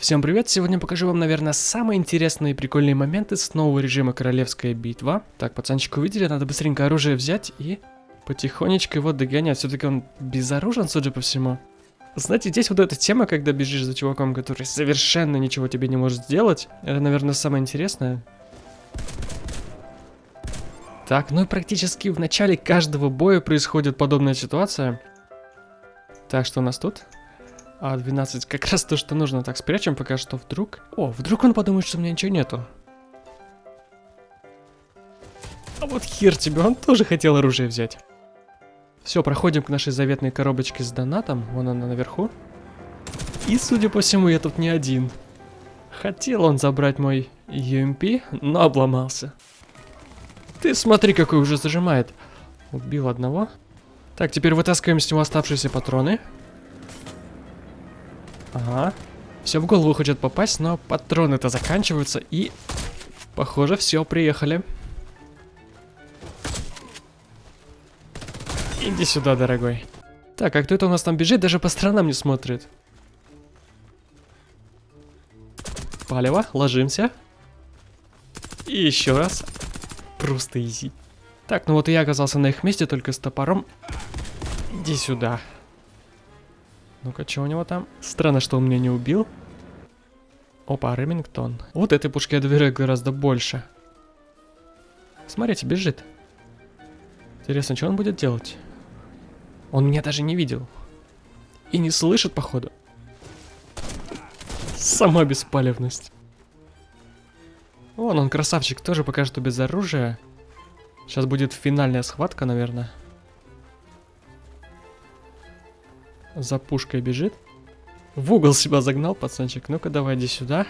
Всем привет! Сегодня покажу вам, наверное, самые интересные и прикольные моменты с нового режима Королевская битва. Так, пацанчик увидели, надо быстренько оружие взять и потихонечку его догонять. Все-таки он безоружен, судя по всему. Знаете, здесь вот эта тема, когда бежишь за чуваком, который совершенно ничего тебе не может сделать, это, наверное, самое интересное. Так, ну и практически в начале каждого боя происходит подобная ситуация. Так, что у нас тут? А 12 как раз то, что нужно. Так, спрячем пока что вдруг. О, вдруг он подумает, что у меня ничего нету. А вот хер тебе, он тоже хотел оружие взять. Все, проходим к нашей заветной коробочке с донатом. Вон она наверху. И, судя по всему, я тут не один. Хотел он забрать мой UMP, но обломался. Ты смотри, какой уже зажимает. Убил одного. Так, теперь вытаскиваем с него оставшиеся патроны. Ага. Все в голову хочет попасть, но патроны-то заканчиваются и... Похоже, все, приехали. Иди сюда, дорогой. Так, а кто это у нас там бежит? Даже по сторонам не смотрит. Палево, ложимся. И еще раз. Просто изи. Так, ну вот и я оказался на их месте, только с топором. Иди сюда. Ну-ка, что у него там? Странно, что он меня не убил. Опа, Ремингтон. Вот этой пушке я доверяю гораздо больше. Смотрите, бежит. Интересно, что он будет делать? Он меня даже не видел. И не слышит, походу. Сама беспалевность. Вон он, красавчик, тоже пока что без оружия. Сейчас будет финальная схватка, наверное. За пушкой бежит. В угол себя загнал, пацанчик. Ну-ка, давай иди сюда.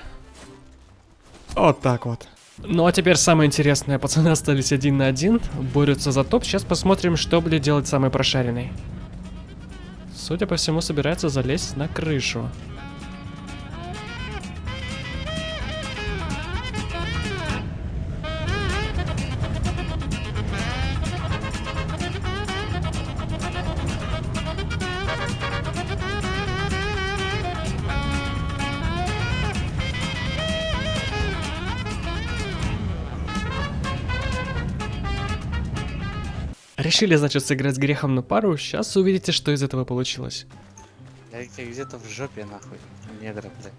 Вот так вот. Ну а теперь самое интересное. Пацаны остались один на один. Борются за топ. Сейчас посмотрим, что будет делать самый прошаренный. Судя по всему, собирается залезть на крышу. Решили, значит, сыграть с грехом на пару. Сейчас увидите, что из этого получилось. Я где-то в жопе, нахуй. Негра, блядь.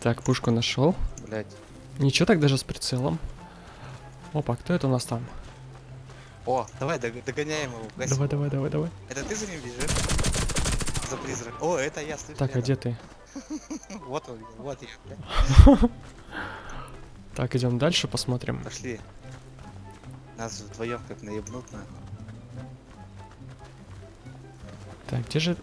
Так, пушку нашел. Блядь. Ничего так даже с прицелом. Опа, кто это у нас там? О, давай дог догоняем его. Гасим. Давай, давай, давай, давай. Это ты за ним бежишь? За призрак. О, это я, слышу. Так, а где ты? Вот он, вот я. Так, идем дальше, посмотрим. Пошли. Нас вдвоем как наебнут, на. Так, где же...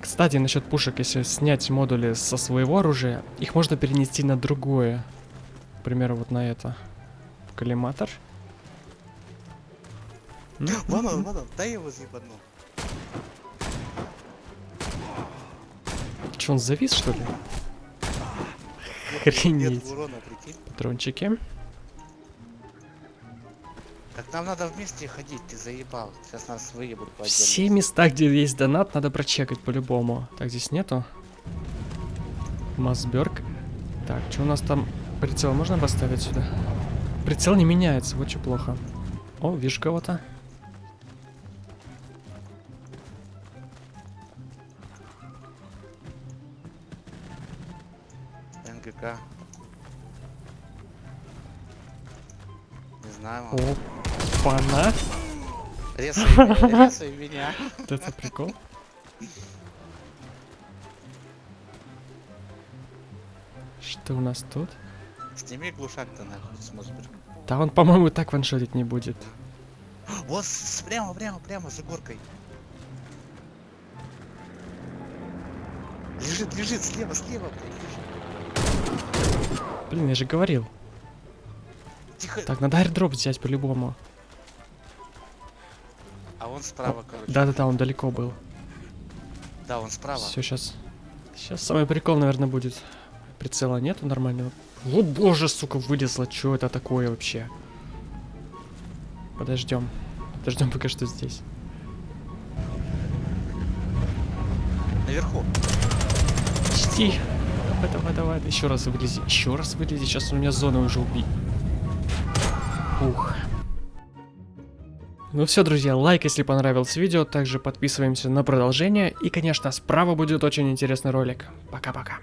Кстати, насчет пушек, если снять модули со своего оружия, их можно перенести на другое. К примеру, вот на это. Коллиматор. Вон он, вон он, дай его заебану. Че, он завис, что ли? Нет Охренеть. Патрончики. Так нам надо вместе ходить, ты заебал. Сейчас нас выебут по Все места, где есть донат, надо прочекать по-любому. Так, здесь нету. Масберг. Так, что у нас там? Прицел можно поставить сюда? Прицел не меняется, вот что плохо. О, вижу кого-то. НГК. Не знаю. Опа-на. Резай меня, резай меня. Вот это прикол. Что у нас тут? Сними глушак-то нахуй с Мосберга. Да он, по-моему, так ваншотить не будет. Вот прямо, прямо, прямо за горкой. Лежит, лежит, слева, слева, блядь, лежит. Блин, я же говорил. Тихо. Так, надо аирдроп взять по-любому. А он справа, короче. Да-да-да, он далеко был. Да, он справа. Все, сейчас. Сейчас самый прикол, наверное, будет. Прицела нету нормального. Вот боже, сука, вылезло. Что это такое вообще? Подождем. Подождем пока что здесь. Наверху. Почти. Давай, давай, давай. Еще раз вылези. Еще раз вылези. Сейчас у меня зона уже убить. Ух. Ну все, друзья, лайк, если понравилось видео. Также подписываемся на продолжение. И, конечно, справа будет очень интересный ролик. Пока-пока.